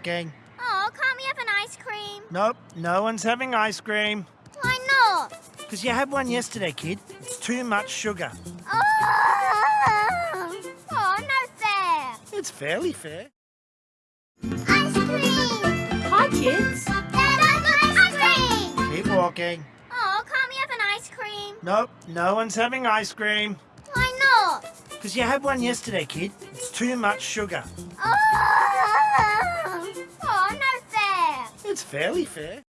walking. Oh, can't we have an ice cream? Nope, no one's having ice cream. Why not? Because you had one yesterday, kid. It's too much sugar. Oh, oh no fair. It's fairly fair. Ice cream! Hi, kids. Dad, ice cream! Keep walking. Oh, can't we have an ice cream? Nope, no one's having ice cream. Why not? Because you had one yesterday, kid. It's too much sugar. Oh, no fair. It's fairly fair.